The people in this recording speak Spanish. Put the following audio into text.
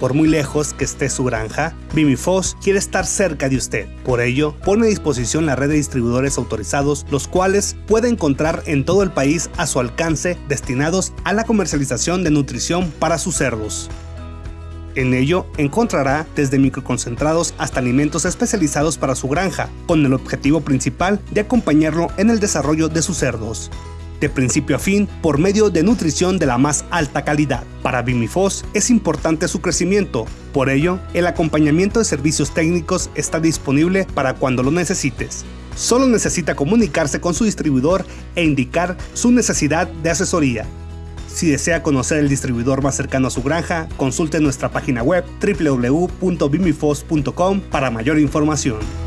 Por muy lejos que esté su granja, Bimifos quiere estar cerca de usted. Por ello, pone a disposición la red de distribuidores autorizados, los cuales puede encontrar en todo el país a su alcance destinados a la comercialización de nutrición para sus cerdos. En ello encontrará desde microconcentrados hasta alimentos especializados para su granja, con el objetivo principal de acompañarlo en el desarrollo de sus cerdos de principio a fin por medio de nutrición de la más alta calidad. Para Bimifos es importante su crecimiento, por ello el acompañamiento de servicios técnicos está disponible para cuando lo necesites. Solo necesita comunicarse con su distribuidor e indicar su necesidad de asesoría. Si desea conocer el distribuidor más cercano a su granja, consulte nuestra página web www.bimifos.com para mayor información.